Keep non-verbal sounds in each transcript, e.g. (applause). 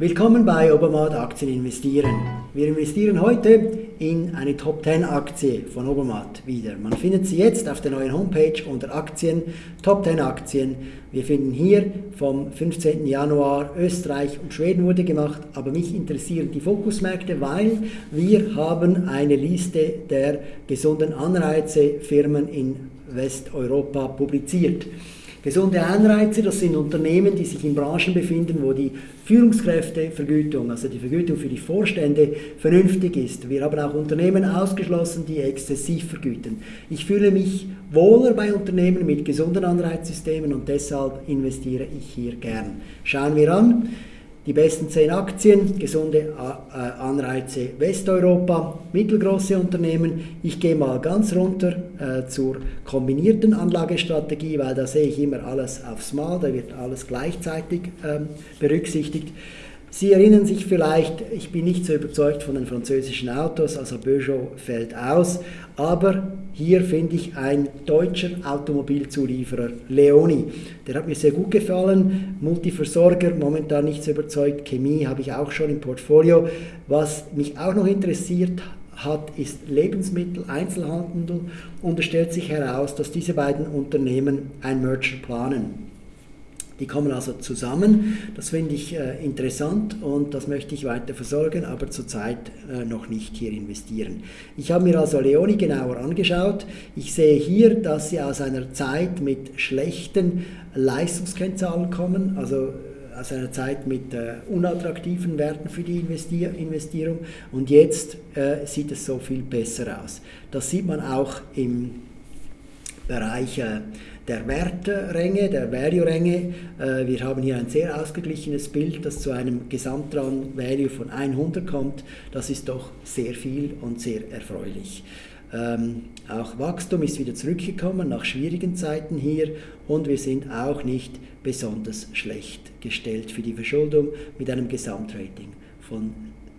Willkommen bei Obermatt Aktien investieren. Wir investieren heute in eine Top 10 Aktie von Obermatt wieder. Man findet sie jetzt auf der neuen Homepage unter Aktien, Top 10 Aktien. Wir finden hier vom 15. Januar Österreich und Schweden wurde gemacht, aber mich interessieren die Fokusmärkte, weil wir haben eine Liste der gesunden Anreize Firmen in Westeuropa publiziert. Gesunde Anreize, das sind Unternehmen, die sich in Branchen befinden, wo die Führungskräftevergütung, also die Vergütung für die Vorstände, vernünftig ist. Wir haben auch Unternehmen ausgeschlossen, die exzessiv vergüten. Ich fühle mich wohler bei Unternehmen mit gesunden Anreizsystemen und deshalb investiere ich hier gern. Schauen wir an. Die besten 10 Aktien, gesunde äh, Anreize Westeuropa, mittelgroße Unternehmen. Ich gehe mal ganz runter äh, zur kombinierten Anlagestrategie, weil da sehe ich immer alles aufs Mal, da wird alles gleichzeitig ähm, berücksichtigt. Sie erinnern sich vielleicht, ich bin nicht so überzeugt von den französischen Autos, also Peugeot fällt aus, aber hier finde ich ein deutscher Automobilzulieferer, Leoni. Der hat mir sehr gut gefallen, Multiversorger, momentan nicht so überzeugt, Chemie habe ich auch schon im Portfolio. Was mich auch noch interessiert hat, ist Lebensmittel, Einzelhandel und es stellt sich heraus, dass diese beiden Unternehmen ein Merger planen. Die kommen also zusammen. Das finde ich äh, interessant und das möchte ich weiter versorgen, aber zurzeit äh, noch nicht hier investieren. Ich habe mir also Leoni genauer angeschaut. Ich sehe hier, dass sie aus einer Zeit mit schlechten Leistungskennzahlen kommen, also äh, aus einer Zeit mit äh, unattraktiven Werten für die Investier Investierung und jetzt äh, sieht es so viel besser aus. Das sieht man auch im Bereich der Wertränge, der Value-Ränge. Äh, wir haben hier ein sehr ausgeglichenes Bild, das zu einem Gesamtrang-Value von 100 kommt. Das ist doch sehr viel und sehr erfreulich. Ähm, auch Wachstum ist wieder zurückgekommen nach schwierigen Zeiten hier und wir sind auch nicht besonders schlecht gestellt für die Verschuldung mit einem Gesamtrating von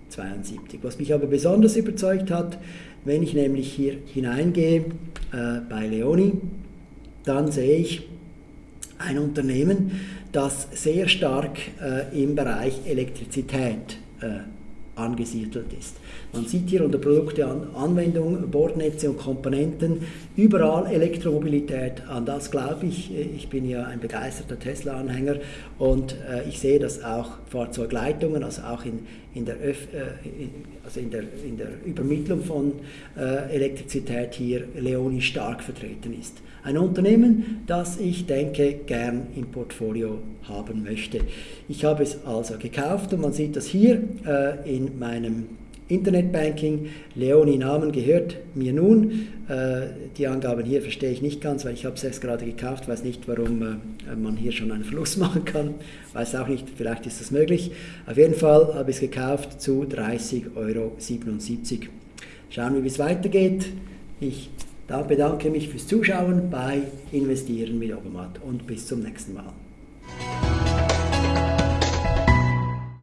72. Was mich aber besonders überzeugt hat, wenn ich nämlich hier hineingehe äh, bei Leoni, dann sehe ich ein Unternehmen, das sehr stark äh, im Bereich Elektrizität äh, angesiedelt ist. Man sieht hier unter Produkte an Anwendung, Bordnetze und Komponenten, überall Elektromobilität. An das glaube ich. Ich bin ja ein begeisterter Tesla-Anhänger und äh, ich sehe, dass auch Fahrzeugleitungen, also auch in, in, der, Öf äh, also in, der, in der Übermittlung von äh, Elektrizität hier Leoni stark vertreten ist. Ein Unternehmen, das ich denke gern im Portfolio haben möchte. Ich habe es also gekauft und man sieht das hier äh, in meinem Internetbanking. Leoni Namen gehört mir nun. Äh, die Angaben hier verstehe ich nicht ganz, weil ich habe es erst gerade gekauft, weiß nicht, warum äh, man hier schon einen Verlust (laughs) machen kann. Weiß auch nicht, vielleicht ist das möglich. Auf jeden Fall habe ich es gekauft zu 30,77 Euro. Schauen wir, wie es weitergeht. Ich bedanke mich fürs Zuschauen bei Investieren mit Obermatt und bis zum nächsten Mal.